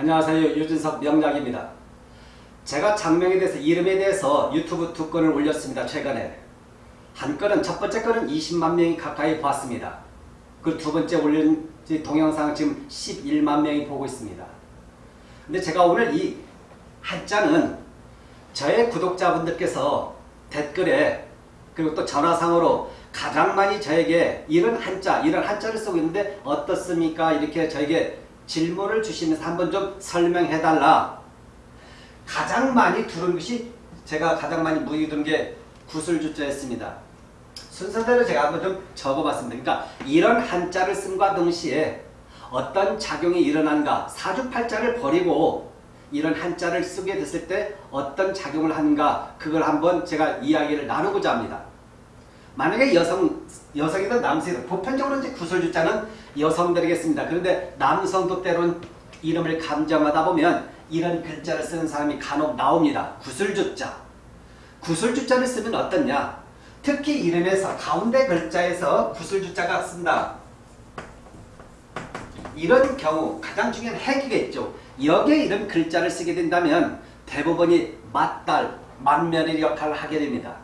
안녕하세요. 유준석 명작입니다. 제가 장명에 대해서 이름에 대해서 유튜브 두 건을 올렸습니다. 최근에. 한 건은 첫 번째 건은 20만 명이 가까이 봤습니다. 그 두 번째 올린 동영상 지금 11만 명이 보고 있습니다. 근데 제가 오늘 이 한자는 저의 구독자분들께서 댓글에 그리고 또 전화상으로 가장 많이 저에게 이런 한자, 이런 한자를 쓰고 있는데 어떻습니까? 이렇게 저에게 질문을 주시면서 한번 좀 설명해달라. 가장 많이 들은 것이 제가 가장 많이 문의 들은 게 구슬주자였습니다. 순서대로 제가 한번 좀 적어봤습니다. 그러니까 이런 한자를 쓴과 동시에 어떤 작용이 일어난가 사주팔자를 버리고 이런 한자를 쓰게 됐을 때 어떤 작용을 하는가 그걸 한번 제가 이야기를 나누고자 합니다. 만약에 여성, 여성이든 남성이든 보편적으로 이제 구슬주자는 여성들이겠습니다. 그런데 남성도 때론 이름을 감정하다 보면 이런 글자를 쓰는 사람이 간혹 나옵니다. 구슬주자. 구슬주자를 쓰면 어떻냐? 특히 이름에서 가운데 글자에서 구슬주자가 쓴다. 이런 경우 가장 중요한 핵이겠죠. 여기에 이런 글자를 쓰게 된다면 대부분이 맞달, 만면의 역할을 하게 됩니다.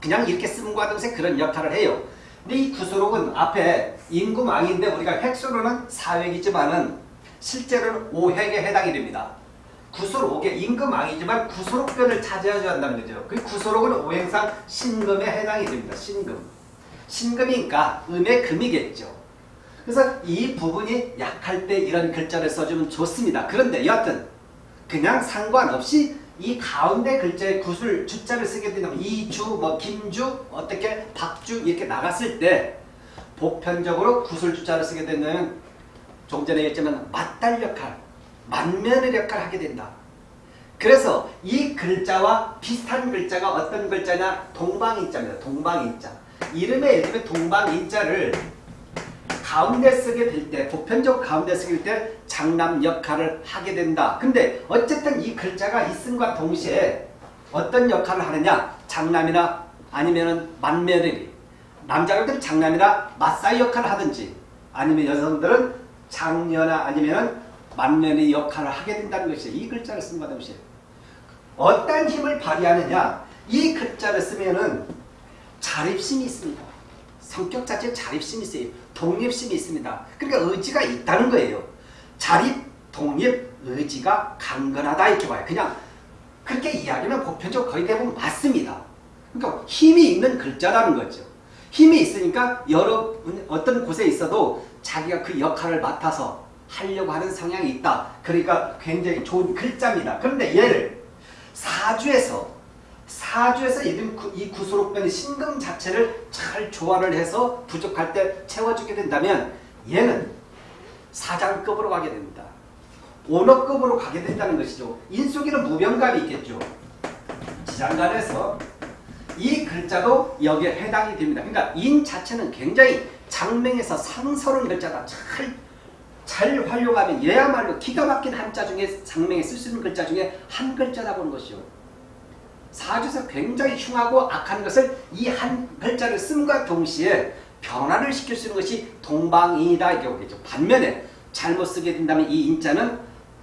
그냥 이렇게 쓰는과 동시에 그런 역할을 해요. 근데 이 구수록은 앞에 인구망인데 우리가 획수로는 4획이지만은 실제로는 5획에 해당이 됩니다. 구수록의 임금왕이지만 구수록변을 차지하지 한다는 거죠. 그 구수록은 오행상 신금에 해당이 됩니다. 신금. 신금이니까 음의 금이겠죠. 그래서 이 부분이 약할 때 이런 글자를 써주면 좋습니다. 그런데 여하튼 그냥 상관없이 이 가운데 글자에 구슬 주자를 쓰게 된다면 이주, 뭐 김주, 어떻게 박주 이렇게 나갔을 때 보편적으로 구슬 주자를 쓰게 되면 좀 전에 얘기했지만 맞달 역할, 만면의 역할을 하게 된다. 그래서 이 글자와 비슷한 글자가 어떤 글자냐? 동방인자입니다. 동방인자. 이름에 예를 들면 동방인자를 가운데 쓰게 될 때, 보편적 가운데 쓰게 될때 장남 역할을 하게 된다. 근데 어쨌든 이 글자가 있음과 동시에 어떤 역할을 하느냐? 장남이나 아니면은 만며느리. 남자들은 장남이나 맞사이 역할을 하든지 아니면 여성들은 장녀나 아니면은 만면의 역할을 하게 된다는 것이죠. 이 글자를 쓴과 동시에. 어떤 힘을 발휘하느냐? 이 글자를 쓰면은 자립심이 있습니다. 성격 자체에 자립심이 있어요. 독립심이 있습니다. 그러니까 의지가 있다는 거예요. 자립, 독립, 의지가 강건하다 이렇게 봐요. 그냥 그렇게 이야기하면 보편적으로 거의 대부분 맞습니다. 그러니까 힘이 있는 글자라는 거죠. 힘이 있으니까 여러 어떤 곳에 있어도 자기가 그 역할을 맡아서 하려고 하는 성향이 있다. 그러니까 굉장히 좋은 글자입니다. 그런데 얘를 사주에서 사주에서 이 구수록변의 신금 자체를 잘 조화를 해서 부족할 때 채워주게 된다면 얘는 사장급으로 가게 됩니다. 오너급으로 가게 된다는 것이죠. 인수기는 무병감이 있겠죠. 지장간에서 이 글자도 여기에 해당이 됩니다. 그러니까 인 자체는 굉장히 장명에서 상서로운 글자다. 잘, 잘 활용하면 얘야말로 기가 막힌 한자 중에 장명에 쓸 수 있는 글자 중에 한 글자다 보는 것이요. 사주에서 굉장히 흉하고 악한 것을 이 한 글자를 쓴과 동시에 변화를 시킬 수 있는 것이 동방인이다 이렇게 보겠죠. 반면에 잘못 쓰게 된다면 이 인자는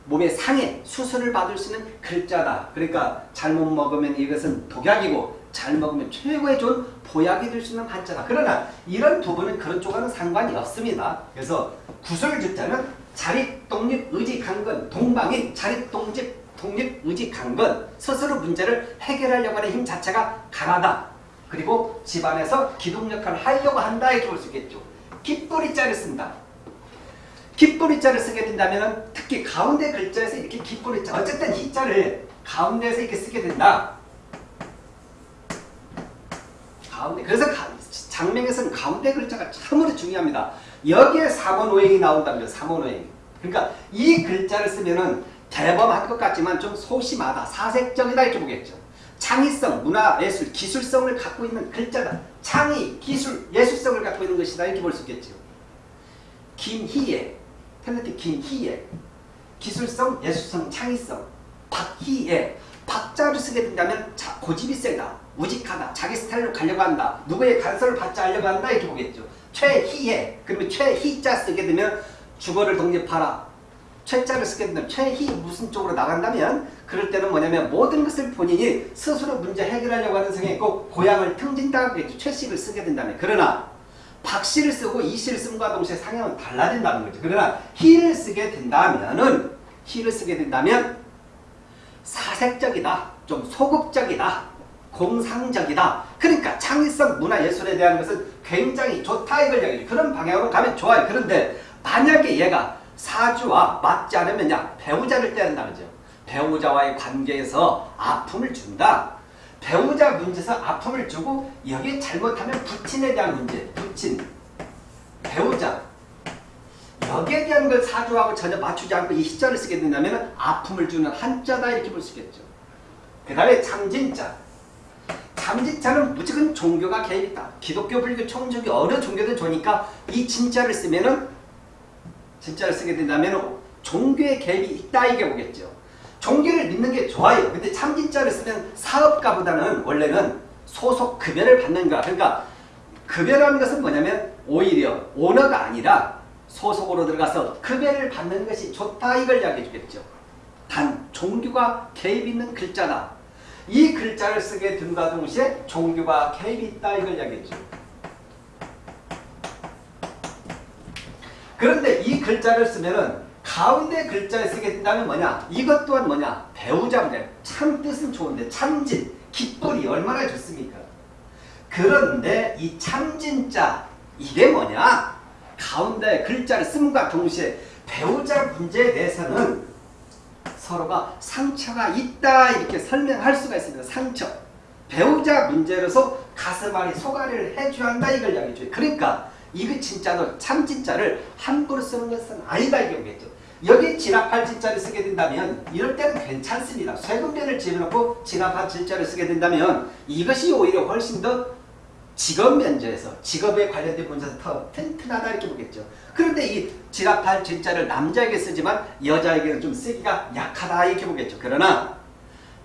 몸의 상해, 수술을 받을 수 있는 글자다. 그러니까 잘못 먹으면 이것은 독약이고 잘 먹으면 최고의 좋은 보약이 될 수 있는 한자다. 그러나 이런 부분은 그런 쪽과는 상관이 없습니다. 그래서 구설주자는 자립, 독립, 의지, 강건, 동방인, 자립, 독립, 독립, 의지, 강건 스스로 문제를 해결하려고 하는 힘 자체가 강하다. 그리고 집안에서 기동 역할을 하려고 한다 이렇게 볼 수 있겠죠. 깃뿌리자를 쓴다. 깃뿌리자를 쓰게 된다면 특히 가운데 글자에서 이렇게 깃뿌리자 어쨌든 이 자를 가운데에서 이렇게 쓰게 된다. 가운데 그래서 장명에서는 가운데 글자가 참으로 중요합니다. 여기에 삼원오행이 나온다면 삼원오행. 그러니까 이 글자를 쓰면은 대범할 것 같지만 좀 소심하다, 사색적이다 이렇게 보겠죠. 창의성, 문화, 예술, 기술성을 갖고 있는 글자다. 창의, 기술, 예술성을 갖고 있는 것이다 이렇게 볼 수 있겠죠. 김희애, 탤런트 김희애, 기술성, 예술성, 창의성, 박희애, 박자를 쓰게 된다면 자, 고집이 세다, 우직하다, 자기 스타일로 가려고 한다, 누구의 간섭을 받지 않려고 한다 이렇게 보겠죠. 최희애, 그러면 최희자 쓰게 되면 주거를 독립하라, 최자를 쓰게 된다면 최희 무슨 쪽으로 나간다면 그럴 때는 뭐냐면 모든 것을 본인이 스스로 문제 해결하려고 하는 성향이 있고 고향을 등진다고 최씨를 쓰게 된다면 그러나 박씨를 쓰고 이씨를 쓴과 동시에 상향은 달라진다는 거죠. 그러나 희를 쓰게 된다면은 희를 쓰게 된다면 사색적이다. 좀 소극적이다. 공상적이다. 그러니까 창의성 문화예술에 대한 것은 굉장히 좋다 이걸 얘기해요. 그런 방향으로 가면 좋아요. 그런데 만약에 얘가 사주와 맞지 않으면 야 배우자를 때린다 그죠. 배우자와의 관계에서 아픔을 준다. 배우자 문제에서 아픔을 주고 여기에 잘못하면 부친에 대한 문제, 부친, 배우자 여기에 대한 걸 사주하고 전혀 맞추지 않고 이 시자를 쓰게 된다면 아픔을 주는 한자다 이렇게 볼 수 있겠죠. 그 다음에 참진자 참진자는 무조건 종교가 개입있다. 기독교, 불교, 청족이 어느 종교든 좋으니까 이 진자를 쓰면 은 진자를 쓰게 된다면 종교의 개입이 있다 이게 보겠죠. 종교를 믿는 게 좋아요. 근데 참진자를 쓰면 사업가보다는 원래는 소속 급여를 받는 거야. 그러니까 급여라는 것은 뭐냐면 오히려 오너가 아니라 소속으로 들어가서 급여를 받는 것이 좋다 이걸 이야기해 주겠죠. 단 종교가 개입 있는 글자다. 이 글자를 쓰게 됨과 동시에 종교가 개입이 있다 이걸 이야기했죠. 그런데 이 글자를 쓰면은 가운데 글자를 쓰게 된다면 뭐냐? 이것 또한 뭐냐? 배우자 문제. 참 뜻은 좋은데 참진, 깃불이 얼마나 좋습니까? 그런데 이 참진자 이게 뭐냐? 가운데 글자를 씀과 동시에 배우자 문제에 대해서는 서로가 상처가 있다 이렇게 설명할 수가 있습니다. 상처. 배우자 문제로서 가슴 안에 소가리를 해줘야 한다 이걸 이야기해 줘요. 그러니까 이거 진짜로 참진짜를 함부로 쓰는 것은 아니다 이거겠죠. 여기 진압할 진짜를 쓰게 된다면 이럴 때는 괜찮습니다. 쇠금변을 집어넣고 진압할 진짜를 쓰게 된다면 이것이 오히려 훨씬 더 직업 면제에서 직업에 관련된 문제에서 더 튼튼하다 이렇게 보겠죠. 그런데 이 진압할 진짜를 남자에게 쓰지만 여자에게는 좀 쓰기가 약하다 이렇게 보겠죠. 그러나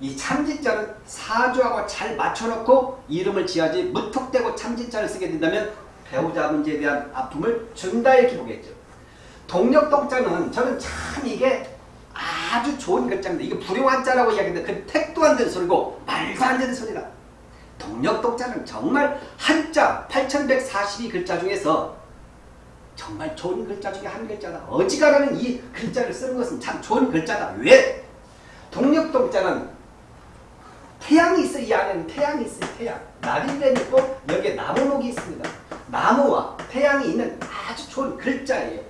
이 참진자는 사주하고 잘 맞춰놓고 이름을 지어야지 무턱대고 참진자를 쓰게 된다면 배우자 문제에 대한 아픔을 준다 이렇게 보겠죠. 동력동자는 저는 참 이게 아주 좋은 글자인데 이게 불용한 자라고 이야기하는데 그 택도 안 되는 소리고 말도 안 되는 소리다. 동력동자는 정말 한자 8142 글자 중에서 정말 좋은 글자 중에 한 글자다. 어지간하면 이 글자를 쓰는 것은 참 좋은 글자다. 왜? 동력동자는 태양이 있어 이 안에는 태양이 있어요. 태양. 나비뱀 있고 여기에 나무목이 있습니다. 나무와 태양이 있는 아주 좋은 글자예요.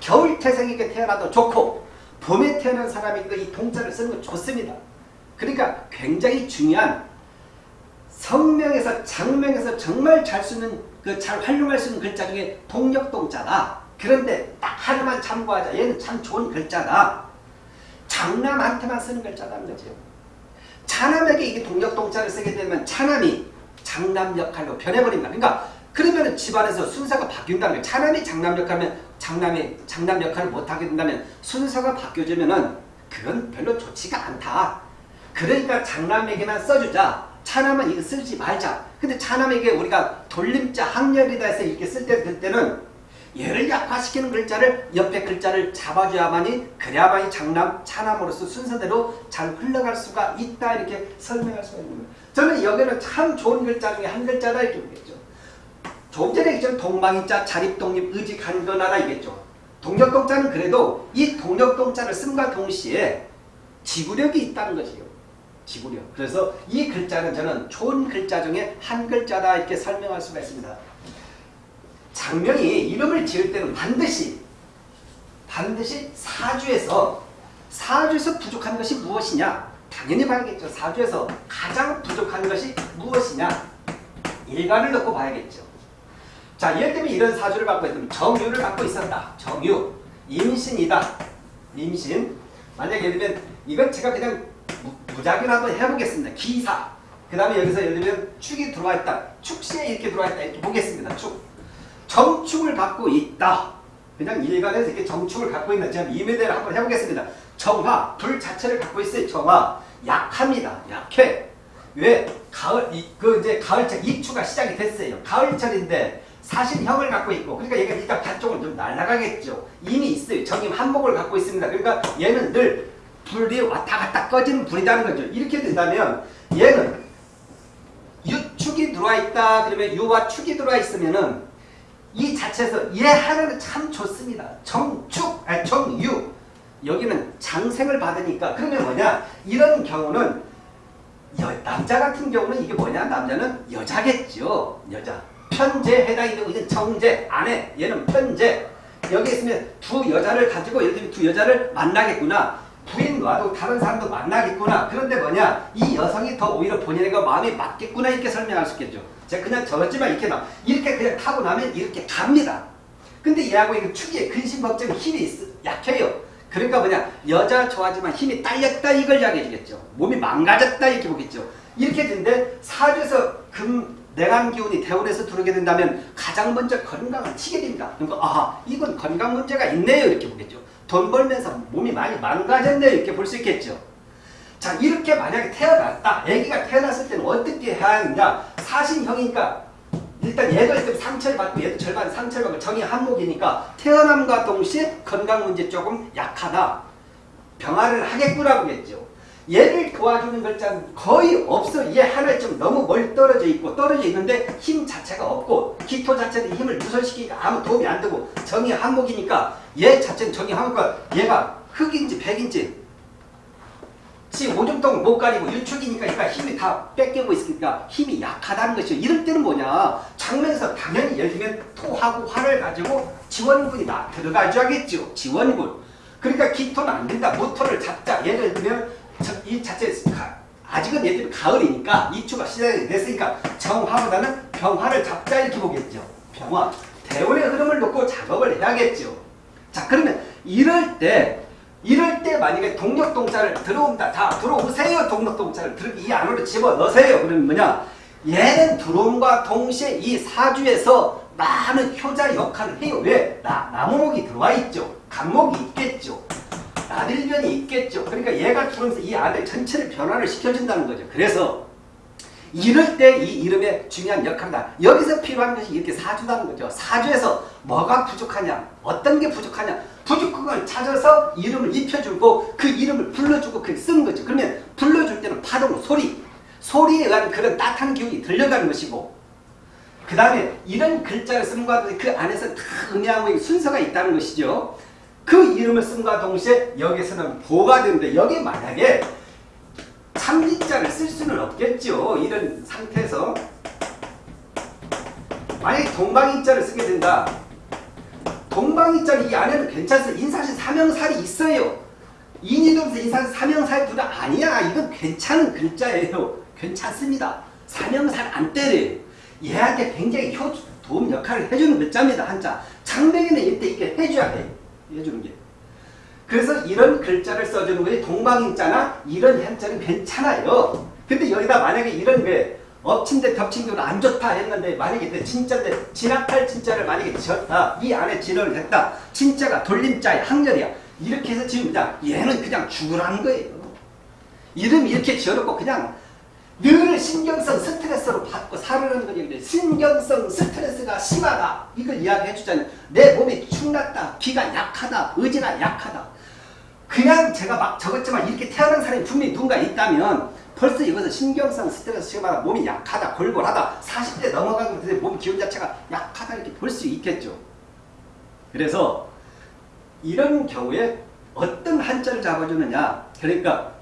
겨울 태생에게 태어나도 좋고 봄에 태어난 사람에게도 이 동자를 쓰는 건 좋습니다. 그러니까 굉장히 중요한 성명에서 장명에서 정말 잘 쓰는 그 잘 활용할 수 있는 글자 중에 동력동자다. 그런데 딱 하나만 참고하자. 얘는 참 좋은 글자다. 장남한테만 쓰는 글자다는 거죠. 차남에게 이게 동력동자를 쓰게 되면 차남이 장남 역할로 변해버린다. 그러니까 그러면 집안에서 순서가 거예요. 차남이 장남 역할하면 장남이 장남 역할을 못하게 된다면 순서가 바뀌어지면은 그건 별로 좋지가 않다. 그러니까 장남에게만 써주자. 차남은 이거 쓰지 말자. 근데 차남에게 우리가 돌림자 학렬이다 해서 이렇게 쓸 때, 될 때는 얘를 약화시키는 글자를 옆에 글자를 잡아줘야만이 그래야만이 장남, 차남으로서 순서대로 잘 흘러갈 수가 있다 이렇게 설명할 수가 있는 거예요. 저는 여기는 참 좋은 글자 중에 한 글자다 이렇게 보겠죠. 전에 얘기했죠. 동방인자, 자립독립, 의직, 한건하라 이겠죠. 동력동자는 그래도 이 동력동자를 쓴과 동시에 지구력이 있다는 것이요. 지구력. 그래서 이 글자는 저는 좋은 글자 중에 한 글자다 이렇게 설명할 수가 있습니다. 장명이 이름을 지을 때는 반드시 반드시 사주에서 사주에서 부족한 것이 무엇이냐 당연히 봐야겠죠. 사주에서 가장 부족한 것이 무엇이냐 일간을 넣고 봐야겠죠. 자 예를 들면 이런 사주를 갖고 있다면 정유를 갖고 있었다. 정유 임신이다. 임신 만약 예를 들면 이건 제가 그냥 무작위로 한번 해보겠습니다. 기사 그 다음에 여기서 예를 들면 축이 들어와 있다. 축시에 이렇게 들어와 있다. 이렇게 보겠습니다. 축 정축을 갖고 있다. 그냥 일간에서 이렇게 정축을 갖고 있는 제가 이메대를 한번 해보겠습니다. 정화, 불 자체를 갖고 있어요. 정화. 약합니다. 약해. 왜? 가을, 이, 그 이제 가을철, 입추가 시작이 됐어요. 가을철인데 사실형을 갖고 있고 그러니까 얘가 일단 반쪽은 좀 날아가겠죠. 이미 있어요. 정임 한목을 갖고 있습니다. 그러니까 얘는 늘 불이 왔다 갔다 꺼지는 불이라는 거죠. 이렇게 된다면 얘는 유축이 들어와 있다. 그러면 유와 축이 들어와 있으면은 이 자체에서 얘 하나는 참 좋습니다. 정축, 아니 정유. 여기는 장생을 받으니까 그러면 뭐냐? 이런 경우는 여, 남자 같은 경우는 이게 뭐냐? 남자는 여자겠죠. 여자. 편제 해당이 되고 이건 정제, 아내. 얘는 편제. 여기 있으면 두 여자를 가지고 예를 들면 두 여자를 만나겠구나. 부인 놔도 다른 사람도 만나겠구나. 그런데 뭐냐? 이 여성이 더 오히려 본인에게 마음이 맞겠구나 이렇게 설명할 수 있겠죠. 제가 그냥 적었지만 이렇게 나 이렇게 그냥 타고 나면 이렇게 갑니다. 근데 얘하고 이거 축의 근심걱정 힘이 있, 약해요. 그러니까 뭐냐 여자 좋아하지만 힘이 딸렸다 이걸 이야기해 주겠죠. 몸이 망가졌다 이렇게 보겠죠. 이렇게 되는데 사주에서 금 내간 기운이 대운에서 들어오게 된다면 가장 먼저 건강을 치게 됩니다. 그러니까 아 이건 건강 문제가 있네요 이렇게 보겠죠. 돈 벌면서 몸이 많이 망가졌네요 이렇게 볼 수 있겠죠. 자 이렇게 만약에 태어났다. 아기가 태어났을 때는 어떻게 해야 하느냐. 사신형이니까 일단 얘도 좀 상처를 받고 얘도 절반 상처를 받고 정이 한목이니까 태어남과 동시에 건강 문제 조금 약하다. 병화를 하겠구나 보겠죠. 얘를 도와주는 글자는 거의 없어. 얘 하나 좀 너무 멀리 떨어져 있고 떨어져 있는데 힘 자체가 없고 기토 자체는 힘을 누설시키니까 아무 도움이 안 되고 정이 한목이니까 얘 자체는 정이 한목과 얘가 흑인지 백인지 지 오줌통 못 가리고 유축이니까 그러니까 힘이 다 뺏기고 있으니까 힘이 약하다는 것이죠. 이럴 때는 뭐냐. 장면에서 당연히 예를 들면 토하고 화를 가지고 지원군이 나 들어가줘야겠죠. 지원군. 그러니까 기토는 안 된다. 모토를 잡자. 예를 들면 이 자체 아직은 들면 가을이니까 이추가 시작이 됐으니까 정화보다는 병화를 잡자 이렇게 보겠죠. 병화. 대운의 흐름을 놓고 작업을 해야겠죠. 자 그러면 이럴 때 이럴 때 만약에 동력동자를 들어온다. 다 들어오세요. 동력동자를 들어 이 안으로 집어넣으세요. 그러면 뭐냐. 얘는 들어옴과 동시에 이 사주에서 많은 효자 역할을 해요. 왜? 나, 나무목이 들어와 있죠. 간목이 있겠죠. 나들변이 있겠죠. 그러니까 얘가 들어오면서 이 안에 전체를 변화를 시켜준다는 거죠. 그래서 이럴 때 이 이름의 중요한 역할이다. 여기서 필요한 것이 이렇게 사주다는 거죠. 사주에서 뭐가 부족하냐, 어떤 게 부족하냐, 부족한 걸 찾아서 이름을 입혀주고 그 이름을 불러주고 그 쓰는 거죠. 그러면 불러줄 때는 파동, 소리, 소리에 의한 그런 따뜻한 기운이 들려가는 것이고 그 다음에 이런 글자를 쓴과 그 안에서 다 의미하고 순서가 있다는 것이죠. 그 이름을 쓴과 동시에 여기서는 보가 되는데 여기 만약에 참진자를 쓸 수는 없겠죠. 이런 상태에서 만약에 동방인자를 쓰게 된다. 동방인자 이 안에는 괜찮습니다. 인사시 사명살이 있어요. 인이동서 인사시 사명살 둘다 아니야. 이건 괜찮은 글자예요. 괜찮습니다. 사명살 안 때려요. 얘한테 굉장히 효, 도움 역할을 해주는 글자입니다. 한자. 장명에는 이때 이렇게 해줘야 돼. 해주는 게. 그래서 이런 글자를 써주는 것이 동방인자나 이런 한자는 괜찮아요. 근데 여기다 만약에 이런 게 엎친데 덮친 경우는 안 좋다 했는데 만약에 진짜인데 진압할 진짜를 만약에 지었다. 이 안에 진언을 했다. 진짜가 돌림자야. 항렬이야. 이렇게 해서 지으면 얘는 그냥 죽으라는 거예요. 이름 이렇게 지어놓고 그냥 늘 신경성 스트레스로 받고 살으는 거지. 신경성 스트레스가 심하다. 이걸 이야기해 주잖아요. 내 몸이 축났다. 기가 약하다. 의지가 약하다. 그냥 제가 막 적었지만 이렇게 태어난 사람이 분명히 누군가 있다면 벌써 이것은 신경성 스트레스 심하다. 몸이 약하다. 골골하다. 40대 넘어가고 몸 기운 자체가 약하다 이렇게 볼 수 있겠죠. 그래서 이런 경우에 어떤 한자를 잡아주느냐. 그러니까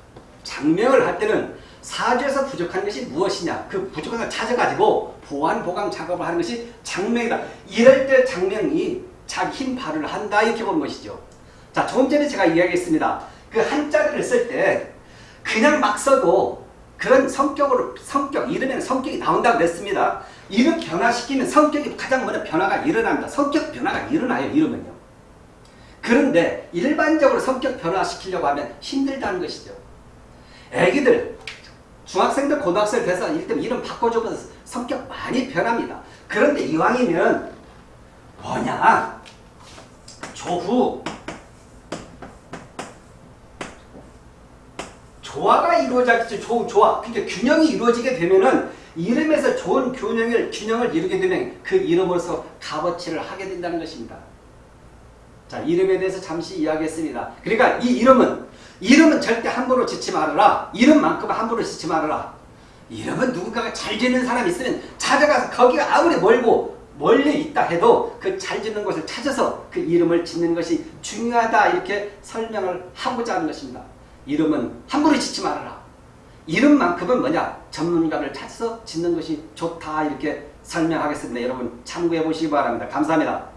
장명을 할 때는 사주에서 부족한 것이 무엇이냐 그 부족한 걸 찾아가지고 보완 보강 작업을 하는 것이 장명이다. 이럴 때 장명이 자기 힘 발휘를 한다 이렇게 보는 것이죠. 자 조금 전에 제가 이야기했습니다. 그 한자리를 쓸 때 그냥 막 써도 그런 성격으로 성격 이름에는 성격이 나온다고 그랬습니다. 이름 변화시키면 성격이 가장 먼저 변화가 일어납니다. 성격 변화가 일어나요. 이름은요. 그런데 일반적으로 성격 변화시키려고 하면 힘들다는 것이죠. 애기들 중학생들 고등학생 돼서 일단 이름 바꿔주면 성격 많이 변합니다. 그런데 이왕이면 뭐냐 조후 조화가 이루어지겠죠. 조후 조화. 그러니까 균형이 이루어지게 되면은 이름에서 좋은 균형을, 균형을 이루게 되면 그 이름으로서 값어치를 하게 된다는 것입니다. 자, 이름에 대해서 잠시 이야기했습니다. 그러니까 이 이름은, 이름은 절대 함부로 짓지 말아라. 이름만큼 함부로 짓지 말아라. 이름은 누군가가 잘 짓는 사람이 있으면 찾아가서 거기가 아무리 멀고 멀리 있다 해도 그 잘 짓는 곳을 찾아서 그 이름을 짓는 것이 중요하다 이렇게 설명을 하고자 하는 것입니다. 이름은 함부로 짓지 말아라. 이름만큼은 뭐냐? 전문가를 찾아서 짓는 것이 좋다 이렇게 설명하겠습니다. 여러분 참고해 보시기 바랍니다. 감사합니다.